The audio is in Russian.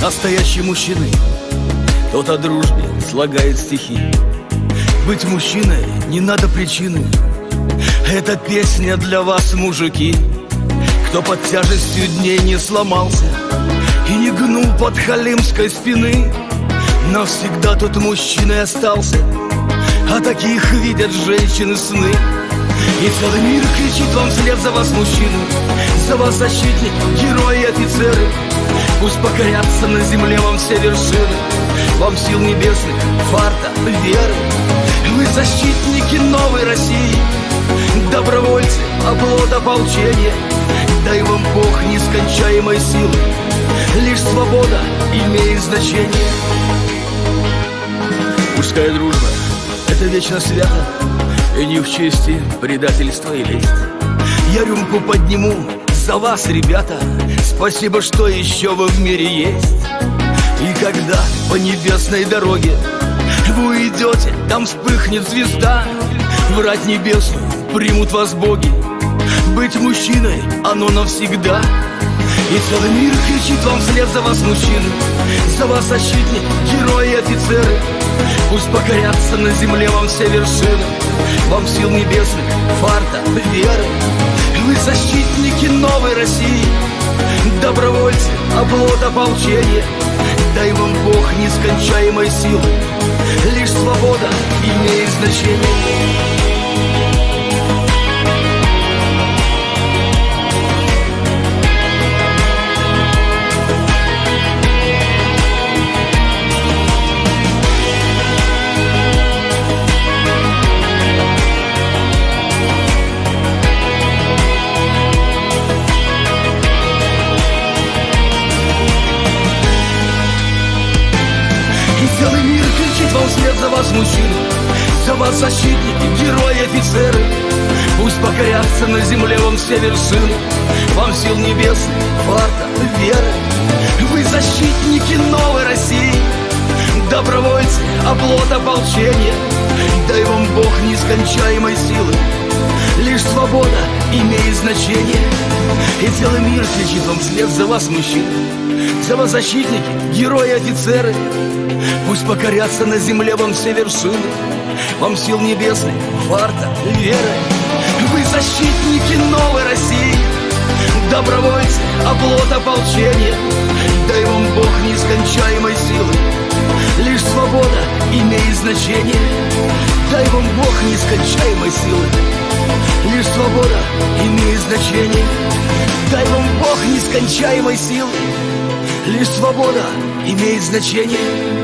Настоящий мужчина. Тот о дружбе слагает стихи. Быть мужчиной не надо причины. Это песня для вас, мужики. Кто под тяжестью дней не сломался И не гнул под халимской спины Навсегда тот мужчиной остался. А таких видят женщины сны. И целый мир кричит вам вслед за вас, мужчины За вас защитник, герои и офицеры Пусть покорятся на земле вам все вершины. Вам сил небесных, фарта, веры. Вы защитники новой России. Добровольцы, оплот ополчения. Дай вам Бог нескончаемой силы. Лишь свобода имеет значение. Мужская дружба — это вечно свято И не в чести предательство и лесть Я рюмку подниму за вас, ребята Спасибо, что еще вы в мире есть. И когда по небесной дороге Вы уйдете, там вспыхнет звезда. Врать небесную примут вас боги. Быть мужчиной, оно навсегда. И целый мир кричит вам вслед за вас, мужчины. За вас защитник, герои офицеры. Пусть покорятся на земле вам все вершины. Вам сил небесных, фарта, веры. Вы защитники новой России Добровольцы, оплот ополчения. Дай вам Бог нескончаемой силы. Лишь свобода имеет значение Целый мир кричит вам вслед за вас, мужчины За вас защитники, герои, офицеры. Пусть покорятся на земле вам все вершины Вам сил небесных, фарта, веры. Вы защитники новой России Добровольцы, оплот ополчения. Дай вам Бог нескончаемой силы Лишь свобода имеет значение. И целый мир кричит вам вслед за вас, мужчины За вас защитники, герои, офицеры. Пусть покорятся на земле вам все вершины. Вам сил небесных, фарта, веры. Вы защитники новой России. Добровольцы, оплот ополчения. Дай вам Бог нескончаемой силы. Лишь свобода имеет значение. Дай вам Бог нескончаемой силы. Лишь свобода имеет значение. Дай вам Бог нескончаемой силы Лишь свобода имеет значение